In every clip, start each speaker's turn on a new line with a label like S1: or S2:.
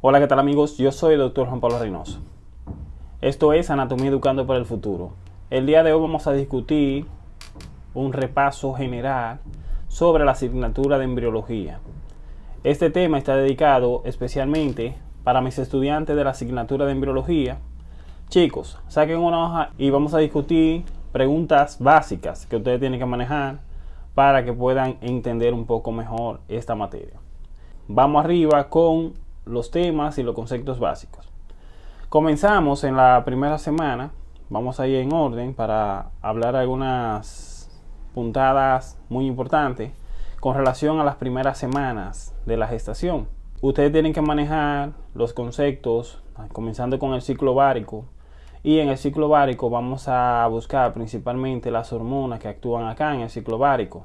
S1: Hola, ¿qué tal amigos? Yo soy el Dr. Juan Pablo Reynoso. Esto es Anatomía Educando para el Futuro. El día de hoy vamos a discutir un repaso general sobre la asignatura de embriología. Este tema está dedicado especialmente para mis estudiantes de la asignatura de embriología. Chicos, saquen una hoja y vamos a discutir preguntas básicas que ustedes tienen que manejar para que puedan entender un poco mejor esta materia. Vamos arriba con los temas y los conceptos básicos. Comenzamos en la primera semana, vamos a ir en orden para hablar algunas puntadas muy importantes con relación a las primeras semanas de la gestación. Ustedes tienen que manejar los conceptos, comenzando con el ciclo bárico, y en el ciclo bárico vamos a buscar principalmente las hormonas que actúan acá en el ciclo bárico.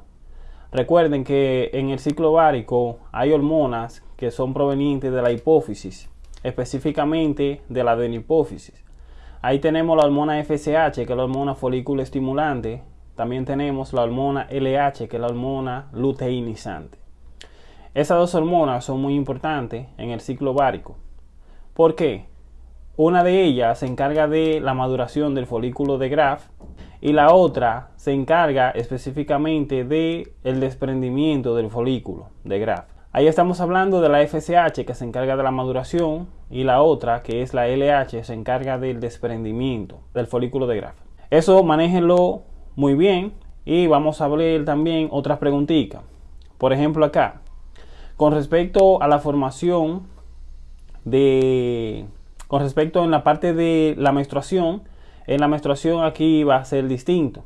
S1: Recuerden que en el ciclo bárico hay hormonas que son provenientes de la hipófisis, específicamente de la adenipófisis. Ahí tenemos la hormona FSH, que es la hormona folículo estimulante. También tenemos la hormona LH, que es la hormona luteinizante. Esas dos hormonas son muy importantes en el ciclo bárico. ¿Por qué? Una de ellas se encarga de la maduración del folículo de Graf y la otra se encarga específicamente de el desprendimiento del folículo de Graf. Ahí estamos hablando de la FSH que se encarga de la maduración y la otra que es la LH se encarga del desprendimiento del folículo de Graf. Eso manéjenlo muy bien y vamos a ver también otras preguntitas. Por ejemplo acá, con respecto a la formación de con respecto en la parte de la menstruación, en la menstruación aquí va a ser distinto.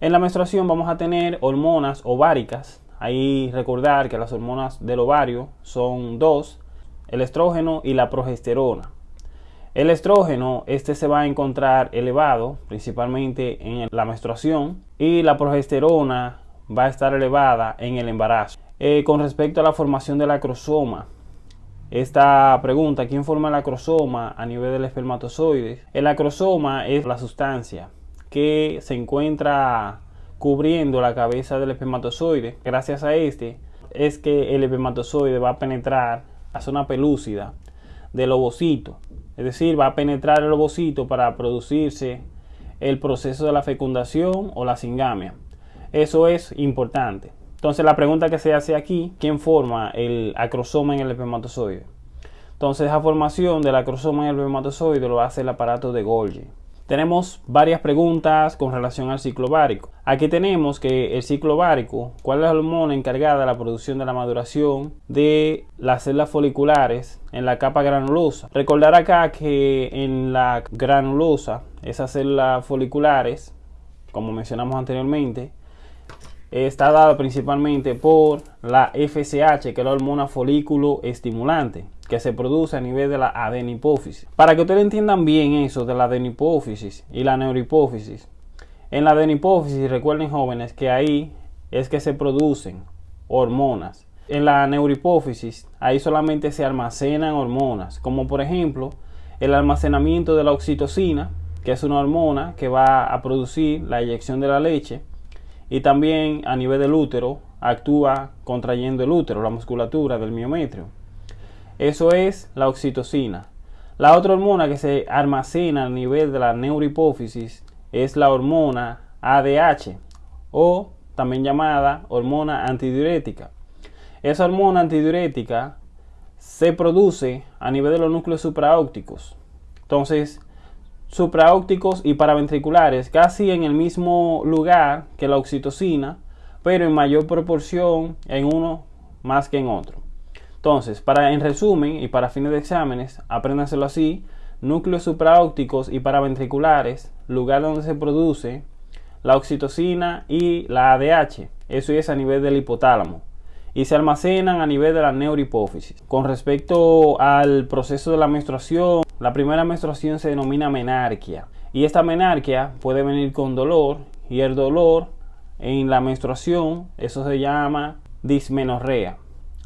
S1: En la menstruación vamos a tener hormonas ováricas. Ahí recordar que las hormonas del ovario son dos, el estrógeno y la progesterona. El estrógeno, este se va a encontrar elevado principalmente en la menstruación y la progesterona va a estar elevada en el embarazo. Eh, con respecto a la formación del acrosoma, esta pregunta, ¿quién forma el acrosoma a nivel del espermatozoide? El acrosoma es la sustancia que se encuentra cubriendo la cabeza del espermatozoide. Gracias a este es que el espermatozoide va a penetrar a zona pelúcida del ovocito. Es decir, va a penetrar el ovocito para producirse el proceso de la fecundación o la singamia. Eso es importante. Entonces la pregunta que se hace aquí, ¿quién forma el acrosoma en el espermatozoide? Entonces esa formación del acrosoma en el espermatozoide lo hace el aparato de Golgi. Tenemos varias preguntas con relación al ciclo bárico. Aquí tenemos que el ciclo bárico, ¿cuál es la hormona encargada de la producción de la maduración de las células foliculares en la capa granulosa? Recordar acá que en la granulosa, esas células foliculares, como mencionamos anteriormente, está dada principalmente por la FSH, que es la hormona folículo estimulante, que se produce a nivel de la adenipófisis. Para que ustedes entiendan bien eso de la adenipófisis y la neurohipófisis, en la adenipófisis, recuerden jóvenes que ahí es que se producen hormonas. En la neurohipófisis, ahí solamente se almacenan hormonas, como por ejemplo el almacenamiento de la oxitocina, que es una hormona que va a producir la eyección de la leche, y también a nivel del útero actúa contrayendo el útero, la musculatura del miometrio. Eso es la oxitocina. La otra hormona que se almacena a nivel de la neurohipófisis es la hormona ADH o también llamada hormona antidiurética. Esa hormona antidiurética se produce a nivel de los núcleos supraópticos. Entonces, supraópticos y paraventriculares, casi en el mismo lugar que la oxitocina, pero en mayor proporción en uno más que en otro. Entonces, para en resumen y para fines de exámenes, apréndanselo así, núcleos supraópticos y paraventriculares, lugar donde se produce la oxitocina y la ADH, eso es a nivel del hipotálamo, y se almacenan a nivel de la neurohipófisis. Con respecto al proceso de la menstruación, la primera menstruación se denomina menarquia y esta menarquia puede venir con dolor y el dolor en la menstruación, eso se llama dismenorrea.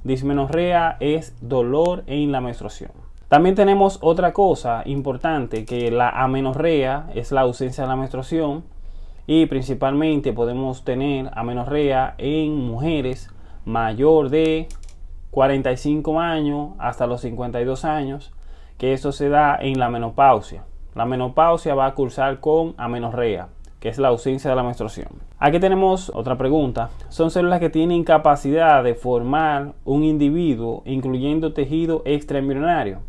S1: Dismenorrea es dolor en la menstruación. También tenemos otra cosa importante que la amenorrea es la ausencia de la menstruación y principalmente podemos tener amenorrea en mujeres mayor de 45 años hasta los 52 años, que eso se da en la menopausia. La menopausia va a cursar con amenorrea, que es la ausencia de la menstruación. Aquí tenemos otra pregunta. Son células que tienen capacidad de formar un individuo, incluyendo tejido extraembrionario.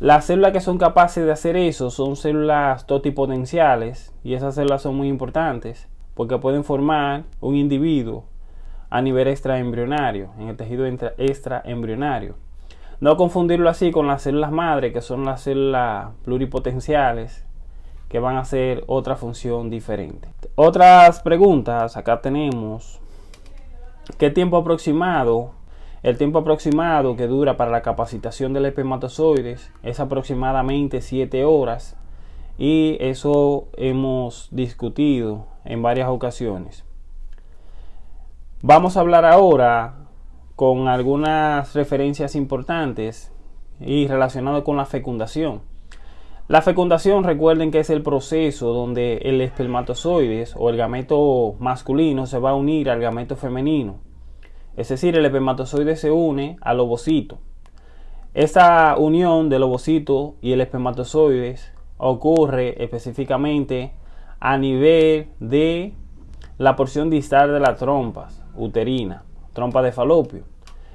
S1: Las células que son capaces de hacer eso son células totipotenciales y esas células son muy importantes porque pueden formar un individuo a nivel extraembrionario, en el tejido extraembrionario. No confundirlo así con las células madre, que son las células pluripotenciales, que van a hacer otra función diferente. Otras preguntas, acá tenemos, ¿qué tiempo aproximado el tiempo aproximado que dura para la capacitación del espermatozoides es aproximadamente 7 horas y eso hemos discutido en varias ocasiones. Vamos a hablar ahora con algunas referencias importantes y relacionado con la fecundación. La fecundación, recuerden que es el proceso donde el espermatozoides o el gameto masculino se va a unir al gameto femenino es decir, el espermatozoide se une al ovocito. Esta unión del ovocito y el espermatozoide ocurre específicamente a nivel de la porción distal de las trompas uterina, trompa de falopio.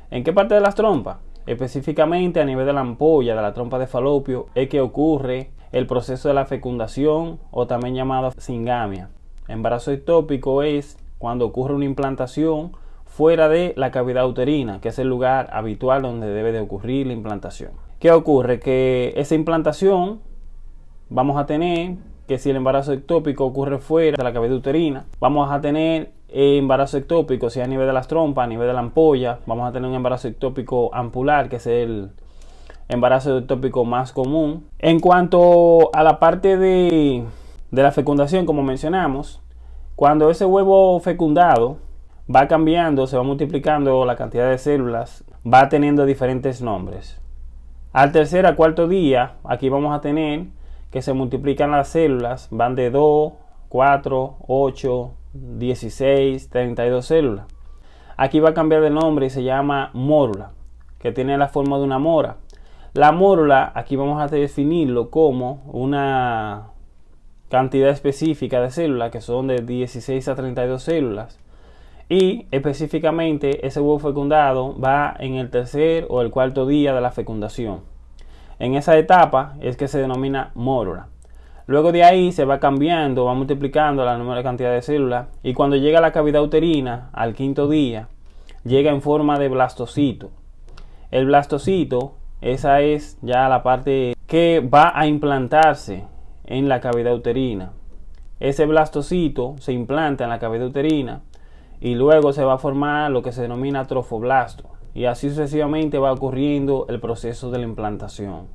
S1: ¿En qué parte de las trompas? Específicamente a nivel de la ampolla de la trompa de falopio es que ocurre el proceso de la fecundación o también llamado singamia. Embarazo ectópico es cuando ocurre una implantación fuera de la cavidad uterina, que es el lugar habitual donde debe de ocurrir la implantación. ¿Qué ocurre? Que esa implantación vamos a tener que si el embarazo ectópico ocurre fuera de la cavidad uterina, vamos a tener embarazo ectópico, si a nivel de las trompas, a nivel de la ampolla, vamos a tener un embarazo ectópico ampular, que es el embarazo ectópico más común. En cuanto a la parte de, de la fecundación, como mencionamos, cuando ese huevo fecundado va cambiando, se va multiplicando la cantidad de células, va teniendo diferentes nombres. Al tercer a cuarto día, aquí vamos a tener que se multiplican las células, van de 2, 4, 8, 16, 32 células. Aquí va a cambiar de nombre y se llama mórula, que tiene la forma de una mora. La mórula, aquí vamos a definirlo como una cantidad específica de células, que son de 16 a 32 células y específicamente ese huevo fecundado va en el tercer o el cuarto día de la fecundación. En esa etapa es que se denomina mórula. Luego de ahí se va cambiando, va multiplicando la número de cantidad de células y cuando llega a la cavidad uterina al quinto día llega en forma de blastocito. El blastocito, esa es ya la parte que va a implantarse en la cavidad uterina. Ese blastocito se implanta en la cavidad uterina y luego se va a formar lo que se denomina trofoblasto y así sucesivamente va ocurriendo el proceso de la implantación.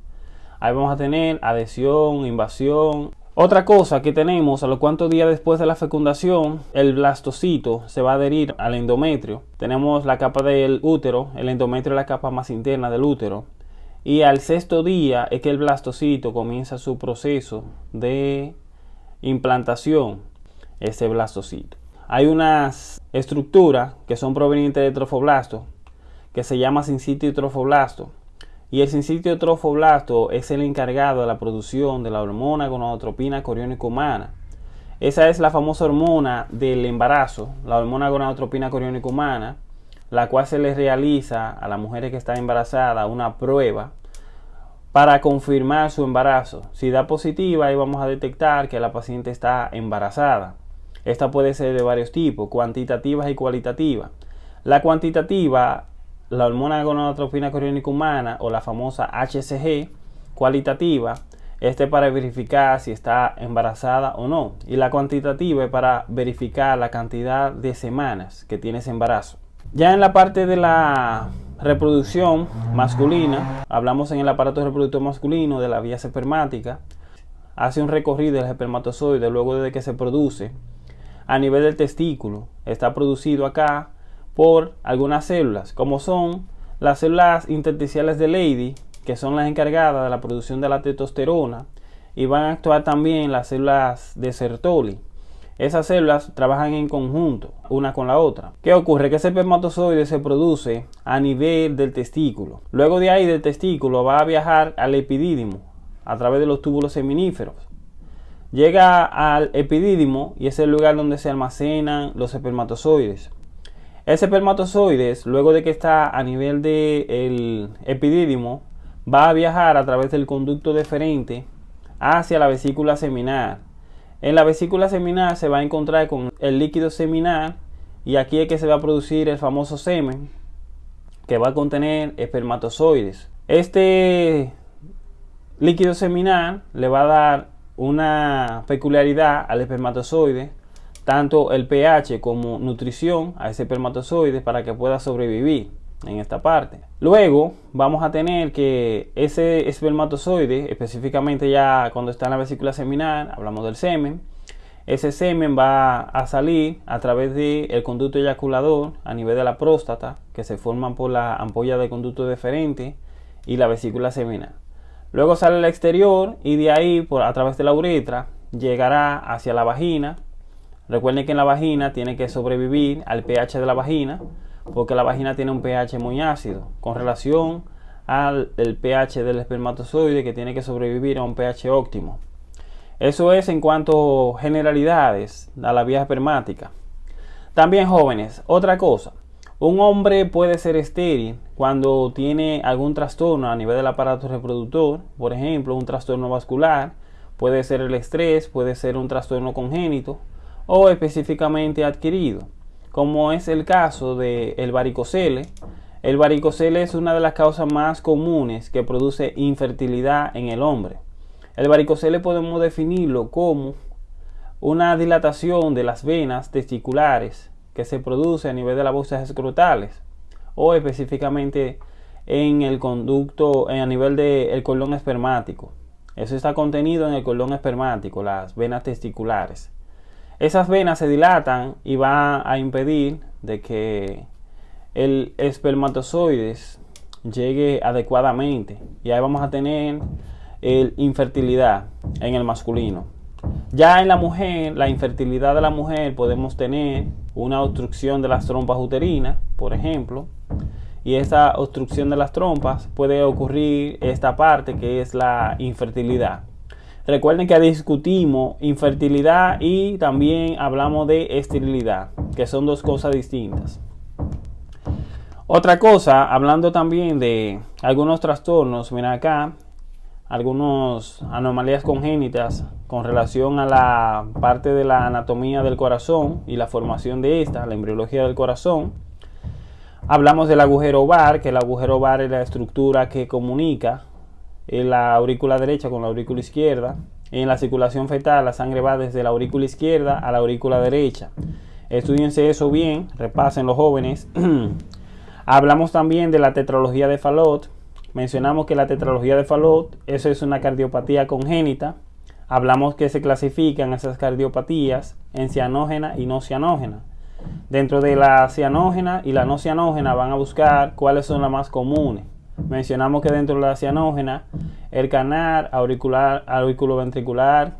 S1: Ahí vamos a tener adhesión, invasión. Otra cosa que tenemos, a los cuantos días después de la fecundación, el blastocito se va a adherir al endometrio. Tenemos la capa del útero, el endometrio es la capa más interna del útero. Y al sexto día es que el blastocito comienza su proceso de implantación, ese blastocito. Hay unas estructuras que son provenientes de trofoblasto que se llama sincitio trofoblasto. Y el sincitio trofoblasto es el encargado de la producción de la hormona gonadotropina coriónica humana. Esa es la famosa hormona del embarazo, la hormona gonadotropina coriónica humana, la cual se le realiza a las mujeres que están embarazadas una prueba para confirmar su embarazo. Si da positiva, ahí vamos a detectar que la paciente está embarazada. Esta puede ser de varios tipos, cuantitativas y cualitativas. La cuantitativa, la hormona gonadotropina coriónica humana o la famosa HCG, cualitativa, este para verificar si está embarazada o no. Y la cuantitativa es para verificar la cantidad de semanas que tiene ese embarazo. Ya en la parte de la reproducción masculina, hablamos en el aparato reproductor masculino de la vía espermática, hace un recorrido del espermatozoide luego de que se produce a nivel del testículo. Está producido acá por algunas células, como son las células intersticiales de Leydig, que son las encargadas de la producción de la testosterona, y van a actuar también las células de Sertoli. esas células trabajan en conjunto, una con la otra. ¿Qué ocurre? Que ese espermatozoide se produce a nivel del testículo. Luego de ahí del testículo va a viajar al epidídimo a través de los túbulos seminíferos. Llega al epidídimo y es el lugar donde se almacenan los espermatozoides. Ese espermatozoide, luego de que está a nivel del epidídimo, va a viajar a través del conducto deferente hacia la vesícula seminal en la vesícula seminal se va a encontrar con el líquido seminal y aquí es que se va a producir el famoso semen que va a contener espermatozoides. Este líquido seminal le va a dar una peculiaridad al espermatozoide, tanto el pH como nutrición a ese espermatozoide para que pueda sobrevivir en esta parte. Luego vamos a tener que ese espermatozoide, específicamente ya cuando está en la vesícula seminal, hablamos del semen, ese semen va a salir a través del conducto eyaculador a nivel de la próstata, que se forman por la ampolla de conducto deferente y la vesícula seminal. Luego sale al exterior y de ahí, por, a través de la uretra, llegará hacia la vagina. Recuerden que en la vagina tiene que sobrevivir al pH de la vagina, porque la vagina tiene un pH muy ácido con relación al pH del espermatozoide que tiene que sobrevivir a un pH óptimo. Eso es en cuanto a generalidades a la vía espermática. También jóvenes, otra cosa. Un hombre puede ser estéril cuando tiene algún trastorno a nivel del aparato reproductor, por ejemplo, un trastorno vascular, puede ser el estrés, puede ser un trastorno congénito o específicamente adquirido como es el caso del el varicocele. El varicocele es una de las causas más comunes que produce infertilidad en el hombre. El varicocele podemos definirlo como una dilatación de las venas testiculares que se produce a nivel de las bolsas escrotales o específicamente en el conducto a nivel del colon espermático. Eso está contenido en el colon espermático, las venas testiculares. Esas venas se dilatan y va a impedir de que el espermatozoides llegue adecuadamente y ahí vamos a tener el infertilidad en el masculino. Ya en la mujer, la infertilidad de la mujer podemos tener una obstrucción de las trompas uterinas, por ejemplo, y esa obstrucción de las trompas puede ocurrir esta parte que es la infertilidad. Recuerden que discutimos infertilidad y también hablamos de esterilidad, que son dos cosas distintas. Otra cosa, hablando también de algunos trastornos, mira acá, algunas anomalías congénitas con relación a la parte de la anatomía del corazón y la formación de esta, la embriología del corazón. Hablamos del agujero ovar, que el agujero ovar es la estructura que comunica en la aurícula derecha con la aurícula izquierda. En la circulación fetal la sangre va desde la aurícula izquierda a la aurícula derecha. Estudiense eso bien, repasen los jóvenes. Hablamos también de la tetralogía de Fallot. Mencionamos que la tetralogía de Fallot, eso es una cardiopatía congénita. Hablamos que se clasifican esas cardiopatías en cianógena y no cianógena. Dentro de la cianógena y la no cianógena van a buscar cuáles son las más comunes. Mencionamos que dentro de la cianógena, el canal auricular, auriculoventricular,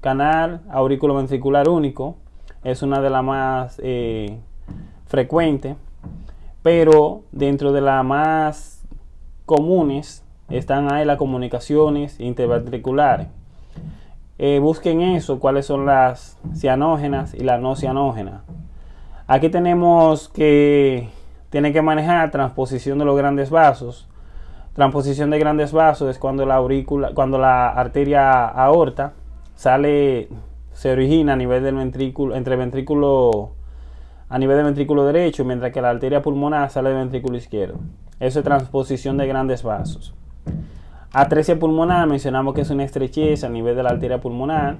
S1: canal auriculoventricular único, es una de las más eh, frecuentes, pero dentro de las más comunes están ahí las comunicaciones interventriculares. Eh, busquen eso, cuáles son las cianógenas y las no cianógenas. Aquí tenemos que tiene que manejar transposición de los grandes vasos Transposición de grandes vasos es cuando la aurícula, cuando la arteria aorta sale, se origina a nivel del ventrículo, entre a nivel del ventrículo derecho, mientras que la arteria pulmonar sale del ventrículo izquierdo. Eso es transposición de grandes vasos. Atresia pulmonar, mencionamos que es una estrechez a nivel de la arteria pulmonar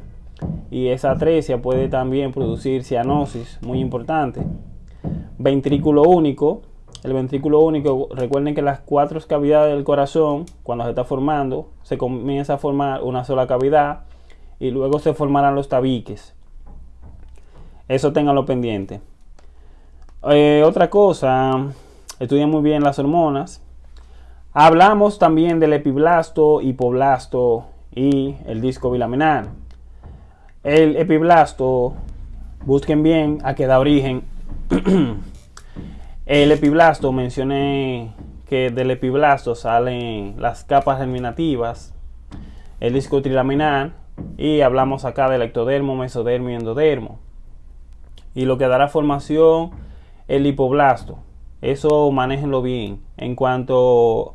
S1: y esa atresia puede también producir cianosis, muy importante. Ventrículo único, el ventrículo único, recuerden que las cuatro cavidades del corazón, cuando se está formando, se comienza a formar una sola cavidad y luego se formarán los tabiques. Eso tenganlo pendiente. Eh, otra cosa, estudien muy bien las hormonas. Hablamos también del epiblasto, hipoblasto y el disco bilaminar. El epiblasto busquen bien a qué da origen. el epiblasto, mencioné que del epiblasto salen las capas germinativas, el disco trilaminar y hablamos acá del ectodermo, mesodermo y endodermo. Y lo que dará formación el hipoblasto. Eso manéjenlo bien. En cuanto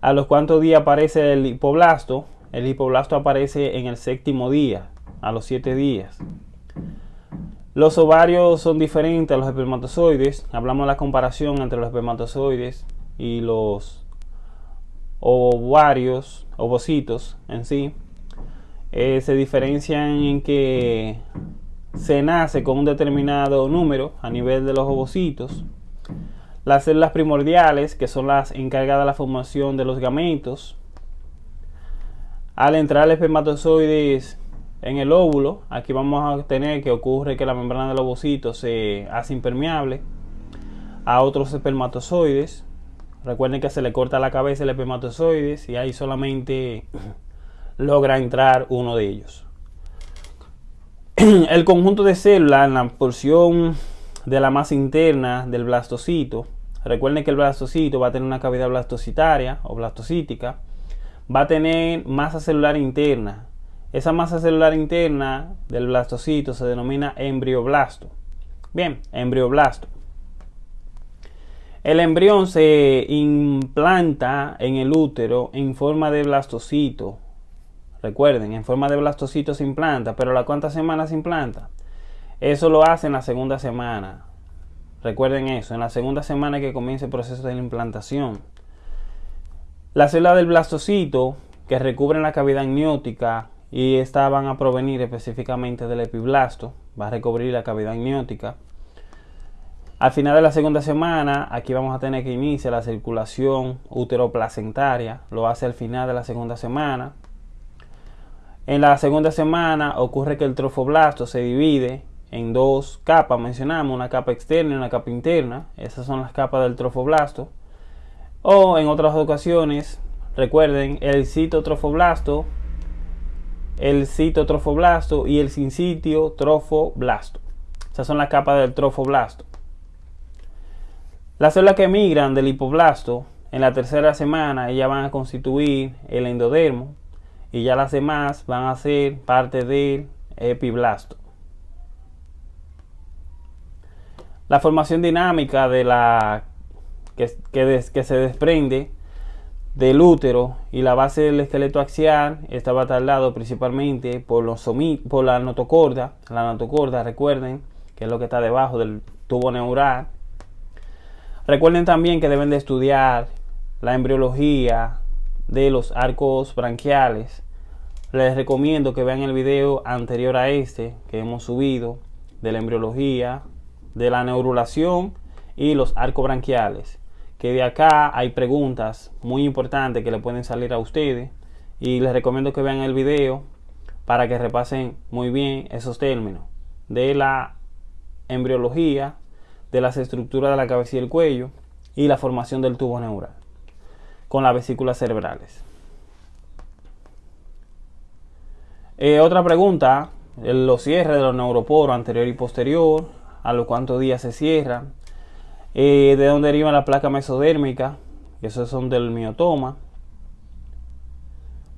S1: a los cuantos días aparece el hipoblasto, el hipoblasto aparece en el séptimo día, a los siete días. Los ovarios son diferentes a los espermatozoides. Hablamos de la comparación entre los espermatozoides y los ovarios, ovocitos en sí. Eh, se diferencian en que se nace con un determinado número a nivel de los ovocitos. Las células primordiales, que son las encargadas de la formación de los gametos. Al entrar el espermatozoide en el óvulo, aquí vamos a tener que ocurre que la membrana del ovocito se hace impermeable a otros espermatozoides. Recuerden que se le corta la cabeza el espermatozoide y ahí solamente logra entrar uno de ellos. El conjunto de células en la porción de la masa interna del blastocito. Recuerden que el blastocito va a tener una cavidad blastocitaria o blastocítica. Va a tener masa celular interna esa masa celular interna del blastocito se denomina embrioblasto. Bien, embrioblasto. El embrión se implanta en el útero en forma de blastocito. Recuerden, en forma de blastocito se implanta, pero ¿la cuántas semanas se implanta? Eso lo hace en la segunda semana. Recuerden eso, en la segunda semana que comienza el proceso de la implantación. La célula del blastocito que recubre la cavidad amniótica y estas van a provenir específicamente del epiblasto, va a recubrir la cavidad amniótica. Al final de la segunda semana, aquí vamos a tener que iniciar la circulación uteroplacentaria, lo hace al final de la segunda semana. En la segunda semana ocurre que el trofoblasto se divide en dos capas, mencionamos una capa externa y una capa interna, esas son las capas del trofoblasto. O en otras ocasiones, recuerden, el citotrofoblasto el citotrofoblasto y el sincitio trofoblasto. Esas son las capas del trofoblasto. Las células que emigran del hipoblasto en la tercera semana ellas van a constituir el endodermo y ya las demás van a ser parte del epiblasto. La formación dinámica de la que, que se desprende del útero y la base del esqueleto axial estaba tardado principalmente por, los por la notocorda. La notocorda, recuerden, que es lo que está debajo del tubo neural. Recuerden también que deben de estudiar la embriología de los arcos branquiales. Les recomiendo que vean el video anterior a este que hemos subido de la embriología, de la neurulación y los arcos branquiales que de acá hay preguntas muy importantes que le pueden salir a ustedes y les recomiendo que vean el video para que repasen muy bien esos términos de la embriología, de las estructuras de la cabeza y el cuello y la formación del tubo neural con las vesículas cerebrales. Eh, otra pregunta, los cierres de los neuroporos anterior y posterior, a los cuántos días se cierran, eh, de dónde deriva la placa mesodérmica, esos son del miotoma.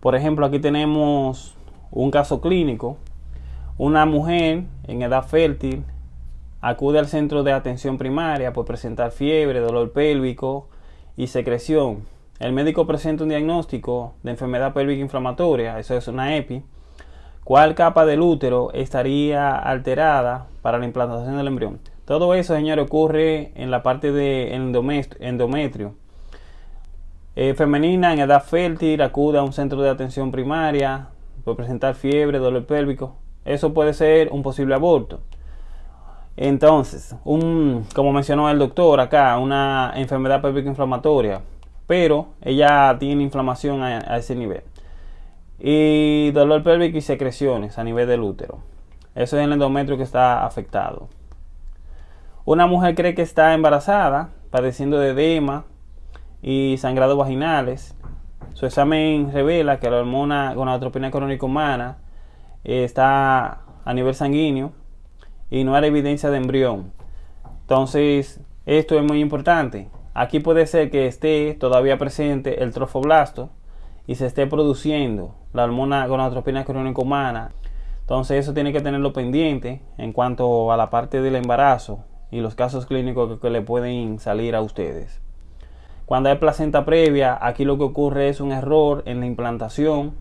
S1: Por ejemplo, aquí tenemos un caso clínico. Una mujer en edad fértil acude al centro de atención primaria por presentar fiebre, dolor pélvico y secreción. El médico presenta un diagnóstico de enfermedad pélvica inflamatoria, eso es una EPI. ¿Cuál capa del útero estaría alterada para la implantación del embrión? Todo eso, señores, ocurre en la parte de endometrio. Eh, femenina en edad fértil acude a un centro de atención primaria por presentar fiebre, dolor pélvico. Eso puede ser un posible aborto. Entonces, un, como mencionó el doctor acá, una enfermedad pélvica inflamatoria, pero ella tiene inflamación a, a ese nivel. Y dolor pélvico y secreciones a nivel del útero. Eso es el endometrio que está afectado. Una mujer cree que está embarazada, padeciendo de edema y sangrados vaginales. Su examen revela que la hormona gonadotropina crónica humana está a nivel sanguíneo y no hay evidencia de embrión. Entonces, esto es muy importante. Aquí puede ser que esté todavía presente el trofoblasto y se esté produciendo la hormona gonadotropina crónica humana. Entonces eso tiene que tenerlo pendiente en cuanto a la parte del embarazo y los casos clínicos que, le pueden salir a ustedes. Cuando hay placenta previa, aquí lo que ocurre es un error en la implantación.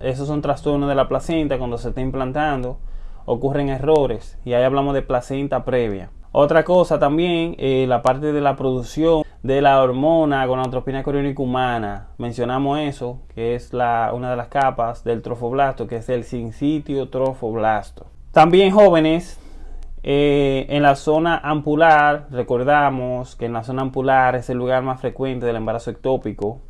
S1: esos son trastornos de la placenta cuando se está implantando. Ocurren errores y ahí hablamos de placenta previa. Otra cosa también, eh, la parte de la producción de la hormona gonadotropina coriónica humana. Mencionamos eso, que es la, una de las capas del trofoblasto, que es el sincitio trofoblasto. También jóvenes, eh, en la zona ampular, recordamos que en la zona ampular es el lugar más frecuente del embarazo ectópico.